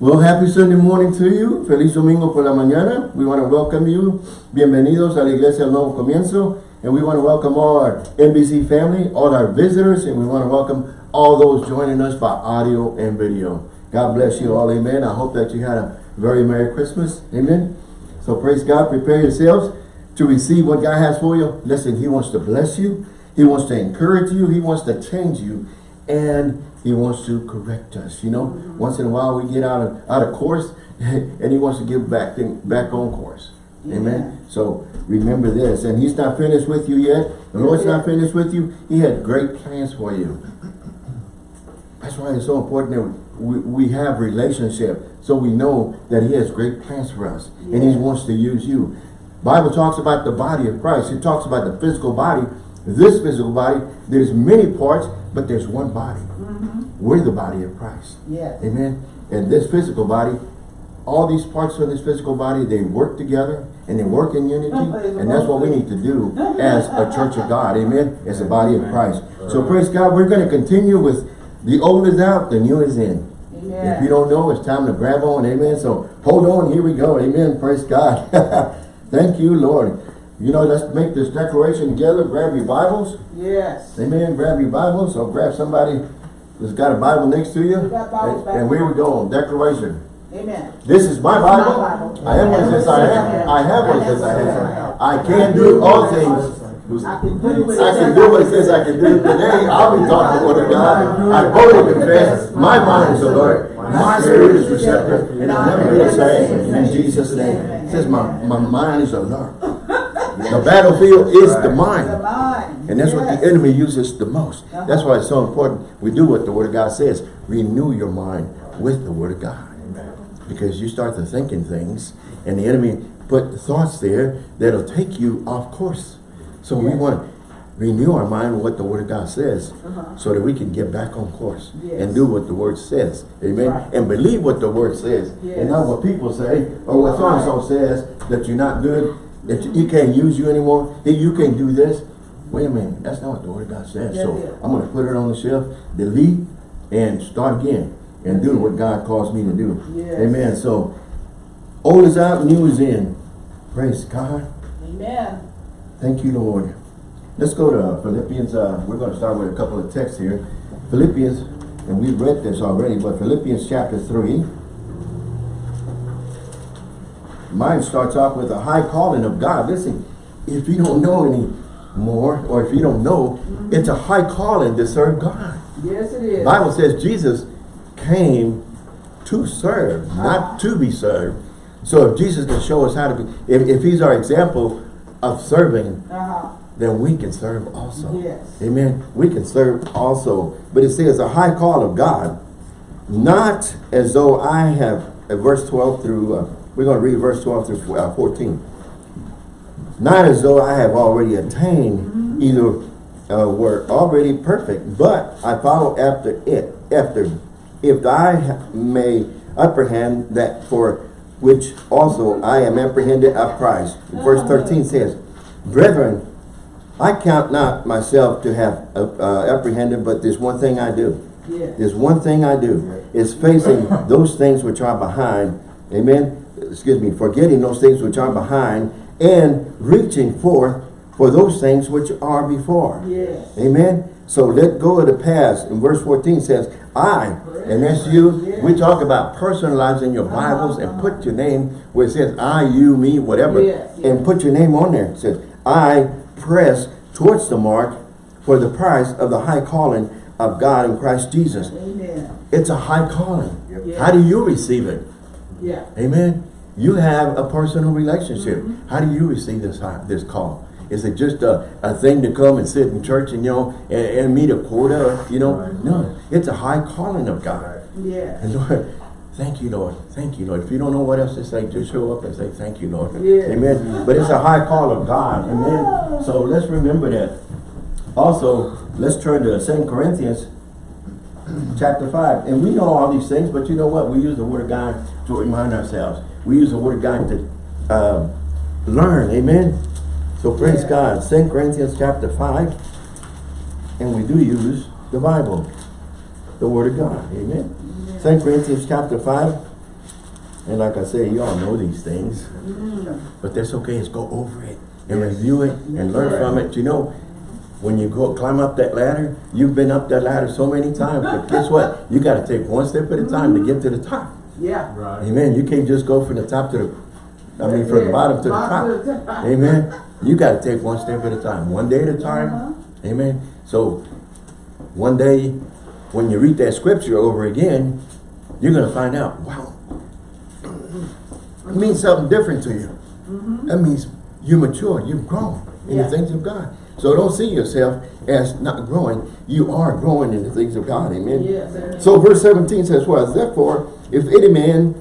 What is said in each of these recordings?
Well, happy Sunday morning to you. Feliz domingo por la mañana. We want to welcome you. Bienvenidos a la Iglesia del Nuevo Comienzo. And we want to welcome all our NBC family, all our visitors, and we want to welcome all those joining us by audio and video. God bless you all. Amen. I hope that you had a very Merry Christmas. Amen. So praise God. Prepare yourselves to receive what God has for you. Listen, He wants to bless you. He wants to encourage you. He wants to change you. And He wants to correct us. You know, mm -hmm. once in a while we get out of out of course and He wants to get back, thing, back on course. Yeah. Amen. So remember this. And He's not finished with you yet. The Lord's not finished with you. He had great plans for you. That's why it's so important that we, we have relationship. So we know that He has great plans for us. Yeah. And He wants to use you. Bible talks about the body of Christ. It talks about the physical body. This physical body, there's many parts, but there's one body. We're the body of Christ. Yes. Amen. And this physical body, all these parts of this physical body, they work together and they work in unity. and that's what we need to do as a church of God. Amen. As a body of Christ. So praise God. We're going to continue with the old is out, the new is in. Amen. If you don't know, it's time to grab on. Amen. So hold on. Here we go. Amen. Praise God. Thank you, Lord. You know, let's make this declaration together. Grab your Bibles. Yes. Amen. Grab your Bibles. So grab somebody that's got a Bible next to you. And, and we go. Declaration. Amen. This is my Bible. My Bible. I am what it says I am. I have what it says I have. I can do all things. I can do what it says I can do. Today, I'll be talking the word of God. I boldly confess, my mind is alert. My spirit is receptive. And I'll never be the same. In Jesus' name. It says my, my mind is alert. The battlefield is the mind. And that's what the enemy uses the most. Uh-huh. That's why it's so important we do what the Word of God says. Renew your mind with the Word of God. Because you start to thinking things and the enemy put thoughts there that'll take you off course. So we want to renew our mind with what the Word of God says uh -huh. so that we can get back on course yes. and do what the Word says. Amen. Right. And believe what the Word says. Yes. And not what people say or what so-and-so says that you're not good that he can't use you anymore, that you can't do this. Wait a minute, that's not what the word of God says. so I'm going to put it on the shelf, delete, and start again and do what God calls me to do. Yes. Amen. So old is out, new is in. Praise God. Amen. Thank you, Lord. Let's go to Philippians. Uh, we're going to start with a couple of texts here. Philippians, and we've read this already, but Philippians chapter 3. Mine starts off with a high calling of God. Listen, if you don't know any more, or if you don't know, mm -hmm. it's a high calling to serve God. Yes, it is. Bible says Jesus came to serve, uh not to be served. So if Jesus can show us how to be, if, if he's our example of serving, uh -huh. then we can serve also. Yes. Amen. We can serve also. But it says a high call of God, not as though I have, verse 12 through uh, we're going to read verse 12 through uh, 14. Not as though I have already attained, mm -hmm. either uh, were already perfect, but I follow after it, after, if I may apprehend that for which also I am apprehended of Christ. Verse 13 says, Brethren, I count not myself to have uh, uh, apprehended, but there's one thing I do. Yes. There's one thing I do. It's facing those things which are behind. Amen excuse me, forgetting those things which are behind and reaching forth for those things which are before. Yes. Amen. So let go of the past. And verse 14 says, I, and that's you. Yes. We talk about personalizing your Bibles uh -huh. and put your name where it says I, you, me, whatever. Yes. And put your name on there. It says, I press towards the mark for the price of the high calling of God in Christ Jesus. Amen. It's a high calling. Yep. How do you receive it? Yeah. Amen. You have a personal relationship. Mm -hmm. How do you receive this this call? Is it just a, a thing to come and sit in church and, you know, and, and meet a quota, you know? Right. No, it's a high calling of God. Yeah. And Lord, thank you, Lord. Thank you, Lord. If you don't know what else to say, just show up and say, thank you, Lord. Yeah. Amen. But it's a high call of God. Amen. So let's remember that. Also, let's turn to Second Corinthians chapter 5. And we know all these things, but you know what? We use the word of God to remind ourselves. We use the word of God to uh, learn. Amen. So praise yeah. God. 2 Corinthians chapter 5. And we do use the Bible. The word of God. Amen. Yeah. 2 Corinthians chapter 5. And like I say, you all know these things. But that's okay, is go over it and review it and learn from it. You know, when you go climb up that ladder, you've been up that ladder so many times, but guess what? You gotta take one step at a time to get to the top. Yeah. Right. Amen. You can't just go from the top to the, I mean, from the Yeah. bottom to the Bottom to the top. top. Amen. You gotta take one step at a time, one day at a time. Amen. So, one day, when you read that scripture over again, you're gonna find out, wow, it means something different to you. That means you mature, you've grown in the things of God. So don't see yourself as not growing. You are growing in the things of God. Amen. Yes. So verse 17 says, well, therefore, if any man,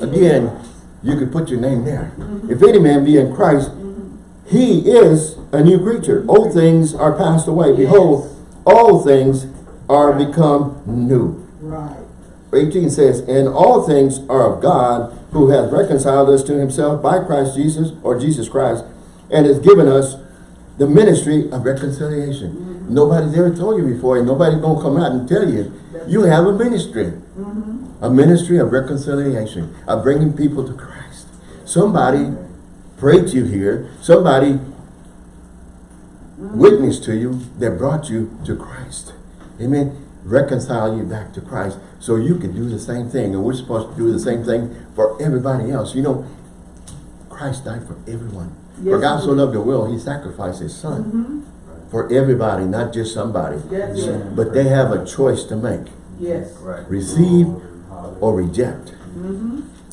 again, you could put your name there. Mm-hmm. If any man be in Christ, mm-hmm. he is a new creature. Old things are passed away. Behold, all things are become new. Right. 18 says, And all things are of God, who hath reconciled us to himself by Christ Jesus, or Jesus Christ, and has given us the ministry of reconciliation. Mm-hmm. Nobody's ever told you before, and nobody's going to come out and tell you. You have a ministry. Mm-hmm. A ministry of reconciliation, of bringing people to Christ. Somebody prayed to you here. Somebody mm-hmm. witnessed to you that brought you to Christ. Amen. Reconcile you back to Christ so you can do the same thing. And we're supposed to do the same thing for everybody else. You know, Christ died for everyone. For God so loved the world, he sacrificed his son. For everybody, not just somebody. That's it. But they have a choice to make. Yes. Right. Receive or reject.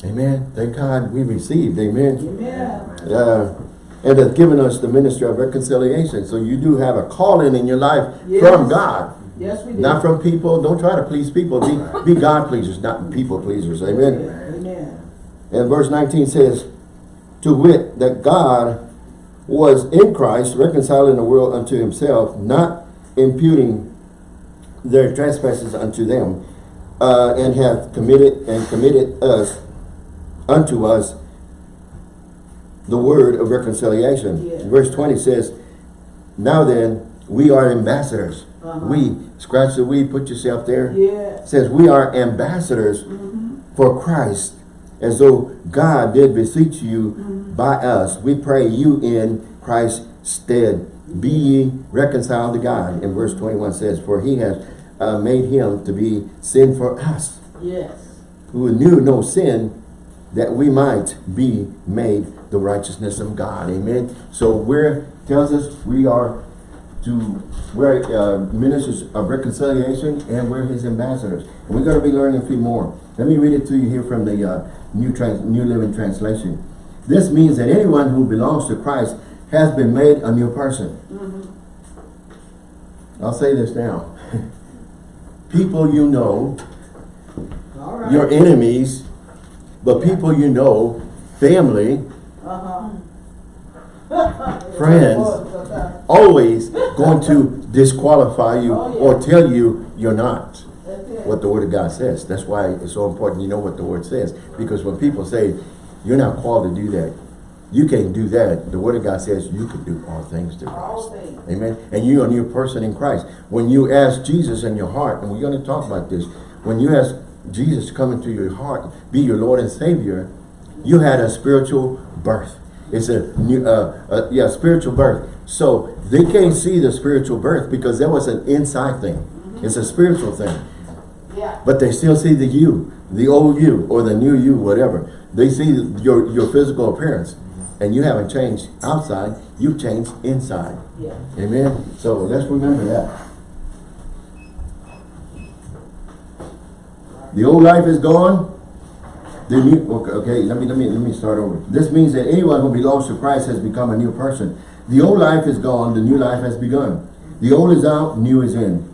Amen. Thank God we received. Amen. Amen. Uh, and has given us the ministry of reconciliation. So you do have a calling in your life Yes. from God. Yes, we do. Not from people. Don't try to please people. Be, be God pleasers, not people pleasers. Amen. Amen. And verse 19 says, To wit, that God was in Christ, reconciling the world unto himself, not imputing their trespasses unto them, uh, and hath committed and committed us unto us the word of reconciliation. Yeah. Verse 20 says, Now then, we are ambassadors. Uh-huh. We, scratch the we, put yourself there Yeah. says we are ambassadors for Christ as though God did beseech you by us. We pray you in Christ's stead. Be ye reconciled to God. And verse 21 says, For he has uh, made him to be sin for us, Yes. who knew no sin, that we might be made the righteousness of God. Amen. So where tells us we are to we're uh, ministers of reconciliation and we're his ambassadors. And we're going to be learning a few more. Let me read it to you here from the uh, New Trans New Living Translation. This means that anyone who belongs to Christ has been made a new person. I'll say this now. people you know, right. your enemies, but people you know, family, Uh-huh. friends, Uh-huh. always going to disqualify you Oh, yeah. or tell you you're not. What the word of God says. That's why it's so important you know what the word says. Because when people say, you're not called to do that, you can't do that. The word of God says you can do all things through Christ. things. Amen. And you're a new person in Christ. When you ask Jesus in your heart, and we're going to talk about this, when you ask Jesus to come into your heart, be your Lord and Savior, you had a spiritual birth. It's a new, uh, uh, yeah, spiritual birth. So they can't see the spiritual birth because that was an inside thing. It's a spiritual thing. Yeah. But they still see the you, the old you, or the new you, whatever. They see your, your physical appearance. And you haven't changed outside, you've changed inside. Yeah. Amen? So let's remember that. The old life is gone. The new, okay, okay, let me, let me, let me start over. This means that anyone who belongs to Christ has become a new person. The old life is gone, the new life has begun. The old is out, new is in.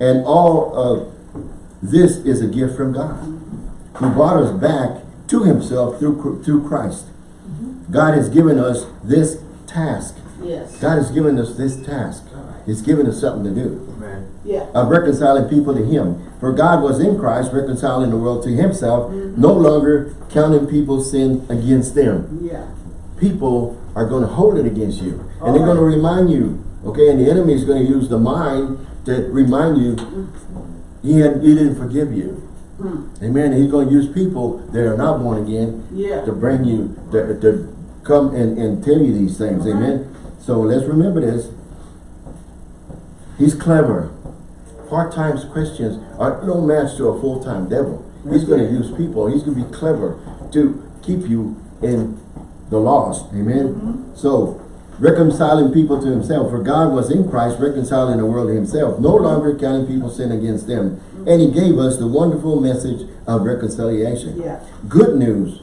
And all of this is a gift from God, who brought us back to himself through, through Christ. God has given us this task. Yes. God has given us this task. He's given us something to do Amen. Yeah. of reconciling people to him. For God was in Christ reconciling the world to himself, mm-hmm. no longer counting people's sin against them. Yeah. People are going to hold it against you. And they're Alright. going to remind you. Okay, and the enemy is going to use the mind to remind you mm-hmm. He, had, he didn't forgive you. Hmm. Amen. He's going to use people that are not born again Yeah. to bring you, to, to come and, and tell you these things. Uh-huh. Amen. So let's remember this. He's clever. Part-time Christians are no match to a full-time devil. He's going to use people. He's going to be clever to keep you in the lost. Amen. Mm-hmm. So reconciling people to himself. For God was in Christ reconciling the world to himself, no longer counting people's sin against them. And he gave us the wonderful message of reconciliation. Yeah. Good news,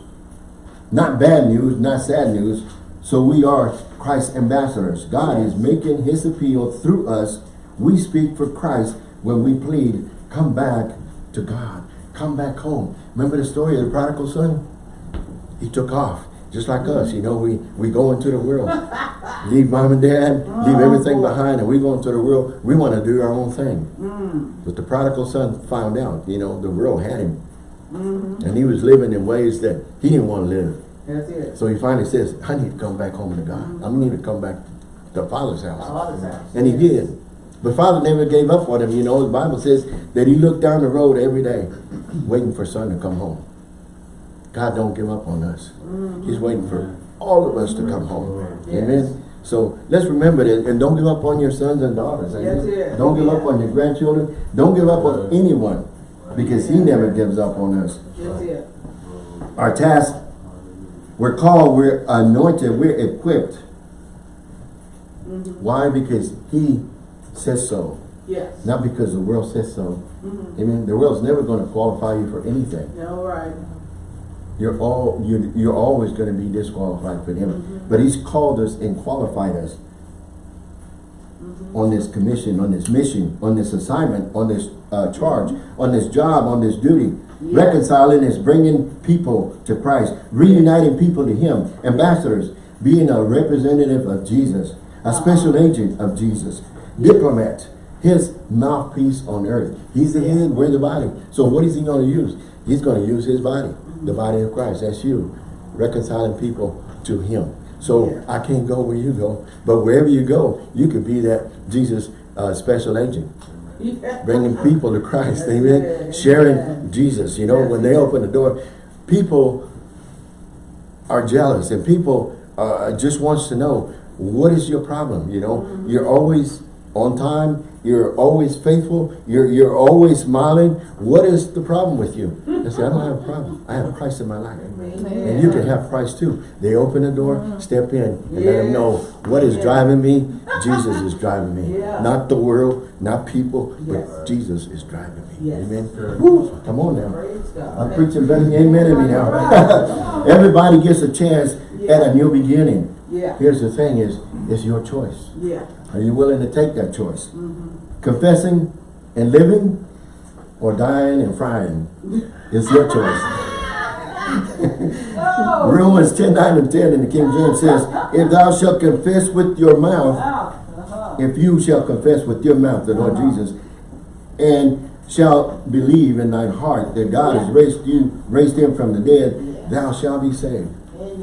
not bad news, not sad news. So we are Christ's ambassadors. God is making his appeal through us. We speak for Christ when we plead, come back to God. Come back home. Remember the story of the prodigal son? He took off, just like us. You know, we, we go into the world. leave mom and dad, leave everything behind, and we go into the world. We want to do our own thing. Mm. But the prodigal son found out, you know, the world had him. Mm-hmm. And he was living in ways that he didn't want to live. That's it. So he finally says, I need to come back home to God. Mm-hmm. I need to come back to Father's house. Father's house. And he did. But Father never gave up on him. You know, the Bible says that he looked down the road every day, waiting for son to come home. God don't give up on us. Mm-hmm. He's waiting for all of us to come home. Mm-hmm. Yes. Amen. So let's remember that and don't give up on your sons and daughters. Amen? Don't give up on your grandchildren. Don't give up on anyone because he never gives up on us our task, we're called, we're anointed, we're equipped. Mm-hmm. Why? Because he says so, Yes. not because the world says so. Mm-hmm. Amen. The world's never going to qualify you for anything. All right. You're all you you're always going to be disqualified for him. Mm-hmm. But he's called us and qualified us Mm-hmm. on this commission, on this mission, on this assignment, on this uh, charge, on this job, on this duty. Yes. Reconciling is bringing people to Christ, reuniting people to him, ambassadors, being a representative of Jesus, a special agent of Jesus, diplomat, his mouthpiece on earth. He's the head, we're the body. So what is he going to use? He's going to use his body, the body of Christ. That's you, reconciling people to him. So Yeah. I can't go where you go, but wherever you go, you could be that Jesus uh, special agent Yeah. bringing people to Christ, That's amen, sharing Yeah. Jesus, you know, when they open the door, people are jealous and people uh, just wants to know, what is your problem, you know, Mm-hmm. you're always on time, you're always faithful, you're, you're always smiling, what is the problem with you? I say, I don't have a problem, I have Christ in my life. And you can have Christ too. They open the door, step in, and let them know what is Yeah. driving me. Jesus is driving me. Yeah. Not the world, not people, Yes. but Jesus is driving me. Yes. Amen. Woo, come on now. I'm preaching better amen in me now. Everybody gets a chance at a new beginning. Yeah. Here's the thing is, it's your choice. Yeah. Are you willing to take that choice? Mm-hmm. Confessing and living or dying and frying is your choice. Oh. Romans 10, 9 and 10 in the King James says, If thou shalt confess with your mouth, Uh-huh. if you shall confess with your mouth the Lord Jesus, and shall believe in thine heart that God has raised you, raised him from the dead, thou shalt be saved.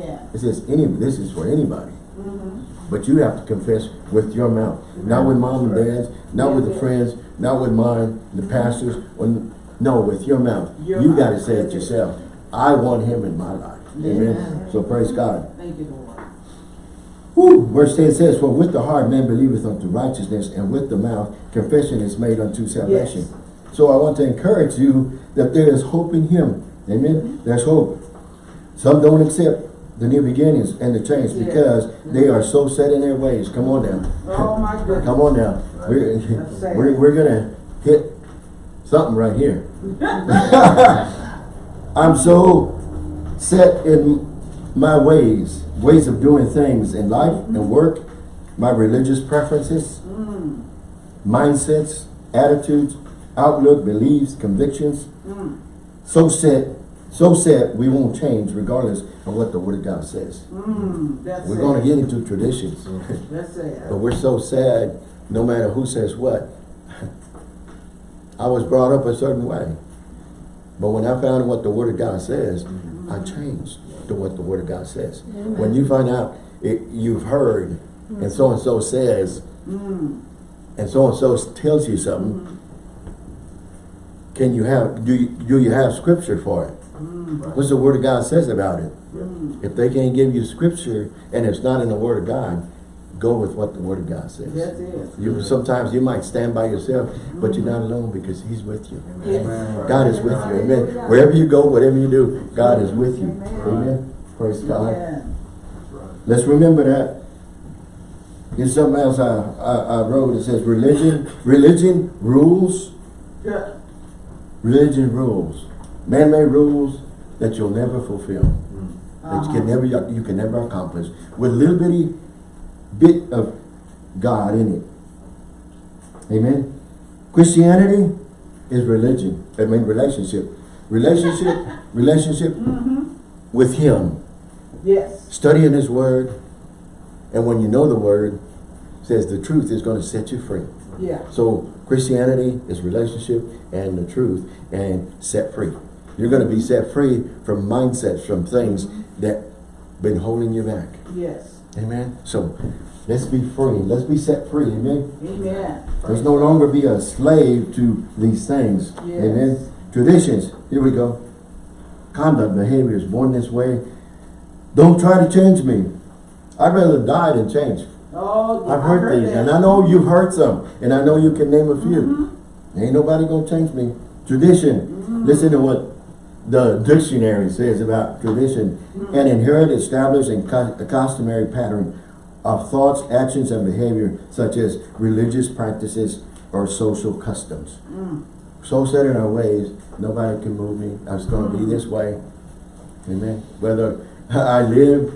Amen. It says any this is for anybody. Mm-hmm. But you have to confess with your mouth. Not with mom and dad's, not with the friends, not with mine, the pastors, or no, with your mouth. Your you mouth. gotta say it yourself. I want him in my life. Amen. So praise God. Thank you, Lord. Whew. Verse 10 says, For with the heart man believeth unto righteousness, and with the mouth confession is made unto salvation. Yes. So I want to encourage you that there is hope in him. Amen. Mm-hmm. There's hope. Some don't accept the new beginnings and the change Yeah. because they are so set in their ways. Come on now. Oh, my goodness. Come on now. We're, we're, we're gonna hit something right here. I'm so set in my ways, ways of doing things in life and mm-hmm. work, my religious preferences, mm. mindsets, attitudes, outlook, beliefs, convictions. Mm. So set, so set we won't change regardless of what the Word of God says. Mm, We're going to get into traditions. But we're so sad, no matter who says what. I was brought up a certain way. But when I found what the Word of God says, I changed to what the Word of God says. When you find out it, you've heard, and so-and-so says, and so-and-so tells you something, can you have, do you, do you have scripture for it? What's the word of God says about it? Hmm. If they can't give you scripture and it's not in the word of God, go with what the word of God says. That's it. You, sometimes you might stand by yourself, but you're not alone because he's with you. Yes. God is with you. Amen. Wherever you go, whatever you do, God is with you. Amen. Praise God. Let's remember that. There's something else I, I, I wrote. It says religion, religion rules, Yeah. religion rules. Man-made rules that you'll never fulfill. That you can never, you can never accomplish. With a little bitty bit of God in it. Amen. Christianity is religion. I mean relationship. Relationship, relationship mm-hmm. with Him. Yes. Studying His Word. And when you know the Word, says the truth is going to set you free. Yeah. So Christianity is relationship and the truth and set free. You're going to be set free from mindsets, from things that been holding you back. Yes. Amen. So let's be free. Let's be set free. Amen. Amen. Let's no longer be a slave to these things. Yes. Amen. Traditions. Here we go. Conduct, behaviors, born this way. Don't try to change me. I'd rather die than change. Oh, I've I heard these, that. and I know you've heard some, and I know you can name a few. Mm-hmm. Ain't nobody gonna change me. Tradition. Mm-hmm. Listen to what the dictionary says about tradition. An inherent, established, and cus- customary pattern of thoughts, actions, and behavior, such as religious practices or social customs. Mm. So set in our ways, nobody can move me. I was gonna be this way. Amen. Whether I live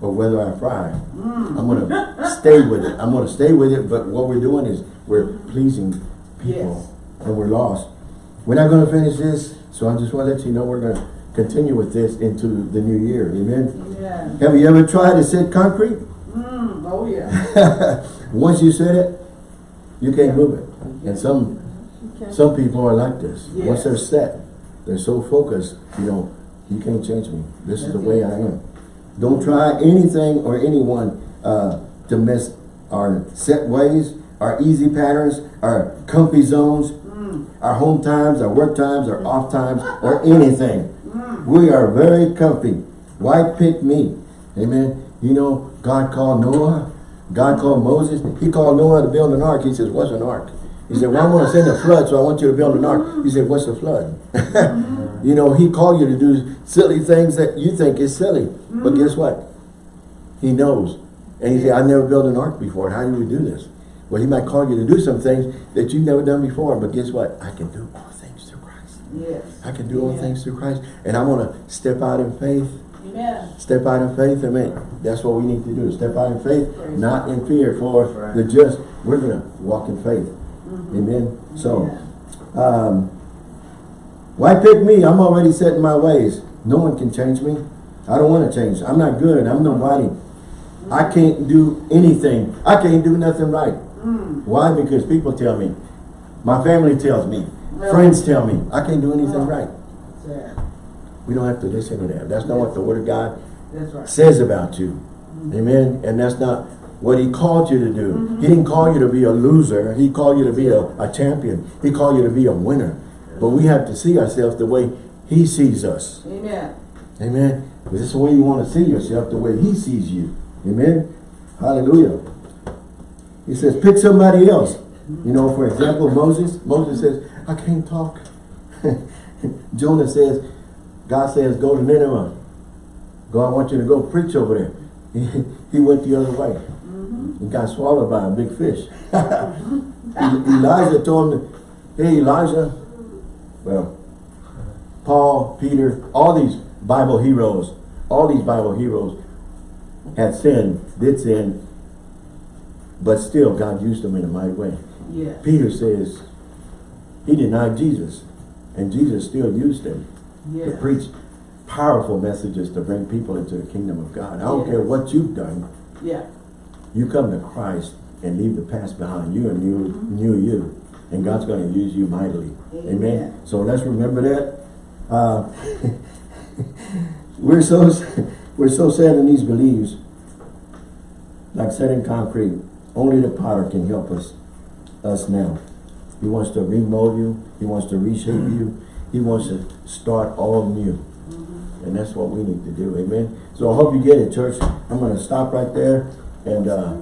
or whether I fry, mm. I'm gonna stay with it. I'm gonna stay with it, but what we're doing is we're pleasing people and we're lost. We're not gonna finish this, so I just wanna let you know we're gonna continue with this into the new year. Amen. Amen. Have you ever tried to set concrete? Mm, oh, yeah. Once you set it, you can't move it. And some some people are like this. Once they're set, they're so focused, you know, you can't change me. This is the way I am. Don't try anything or anyone uh, to mess our set ways, our easy patterns, our comfy zones, our home times, our work times, our off times, or anything. We are very comfy. Why pick me? Amen. You know, God called Noah. God called Moses. He called Noah to build an ark. He says, what's an ark? He said, well, I'm going to send a flood, so I want you to build an ark. He said, what's a flood? you know, he called you to do silly things that you think is silly. But guess what? He knows. And he said, I've never built an ark before. How do we do this? Well, he might call you to do some things that you've never done before. But guess what? I can do all things through Christ. Yes. I can do all things through Christ. And I'm going to step out in faith. Amen. Step out in faith. Amen. That's what we need to do. Step out in faith, Praise not in fear. For Right. the just, we're going to walk in faith. Amen. So, um, why pick me? I'm already set in my ways. No one can change me. I don't want to change. I'm not good. I'm nobody. I can't do anything. I can't do nothing right. Why? Because people tell me. My family tells me. Well- Friends tell me. I can't do anything right. Sad. We don't have to listen to that. That's not what the Word of God right. says about you. Mm-hmm. Amen. And that's not what he called you to do. Mm-hmm. He didn't call you to be a loser. He called you to be a, a champion. He called you to be a winner. But we have to see ourselves the way he sees us. Amen. Amen. Is This the way you want to see yourself, the way he sees you. Amen. Hallelujah. He says, pick somebody else. You know, for example, Moses. Moses says, I can't talk. Jonah says, God says, go to Nineveh. God wants you to go preach over there. He, he went the other way. Mm-hmm. He got swallowed by a big fish. Elijah told him, hey Elijah, well, Paul, Peter, all these Bible heroes, all these Bible heroes had sinned, did sin, but still God used them in a mighty way. Peter says he denied Jesus, and Jesus still used him to preach powerful messages to bring people into the kingdom of God. I don't care what you've done, Yeah. you come to Christ and leave the past behind you and you new you. And God's going to use you mightily. Amen. Amen. So let's remember that. Uh, we're so we're so set in these beliefs, like set in concrete. Only the potter can help us us now. He wants to remold you. He wants to reshape you. He wants to start all new. And that's what we need to do, amen? So I hope you get it, church. I'm gonna stop right there and, uh,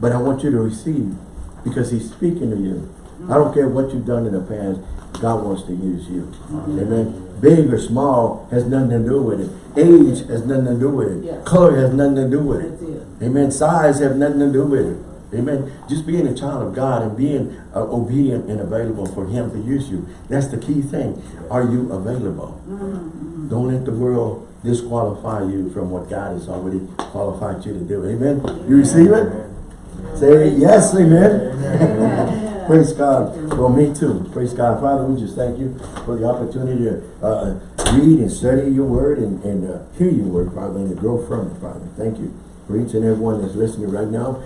but I want you to receive because he's speaking to you. I don't care what you've done in the past, God wants to use you. Amen. Big or small has nothing to do with it. Age has nothing to do with it. Yes. Color has nothing to do with it. It. Amen. Size have nothing to do with it. Amen. Just being a child of God and being uh, obedient and available for Him to use you. That's the key thing. Are you available? Don't let the world disqualify you from what God has already qualified you to do. Amen. You receive it? Say yes, amen. Praise God. Well, me too. Praise God. Father, we just thank you for the opportunity to uh, read and study your word and, and uh, hear your word, Father, and to grow from it, Father. Thank you for each and everyone that's listening right now.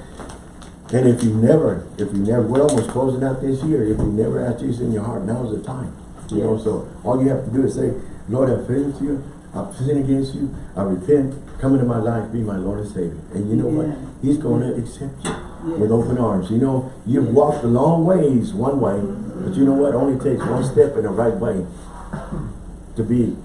And if you never, if you never, we're almost closing out this year. If you never asked Jesus in your heart, now's the time. You know, so all you have to do is say, Lord, I've failed you. I've sinned against you. I repent. Come into my life. Be my Lord and Savior. And you know Yeah. what? He's going to accept you with open arms. You know, you've walked a long ways one way, but you know what? It only takes one step in the right way to be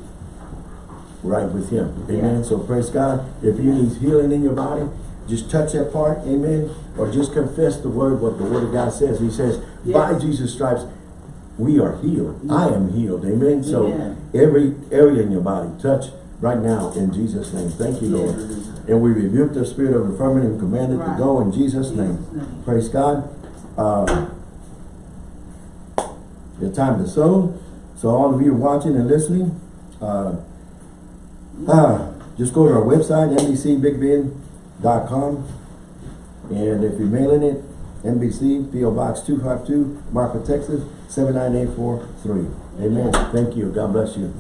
right with Him. Amen. Yeah. So praise God. If you need healing in your body, just touch that part. Amen. Or just confess the word, what the word of God says. He says, by Jesus' stripes, we are healed. I am healed. Amen. So every area in your body, touch right now in Jesus' name. Thank you, Lord. And we rebuke the spirit of infirmity and command it to go in Jesus' name. Jesus' name. Praise God. Uh, the time to sow. So all of you watching and listening, uh, uh, just go to our website, nbcbigbend.com. And if you're mailing it, NBC, PO Box 252, Marfa, Texas, 79843. Amen. Thank you. God bless you.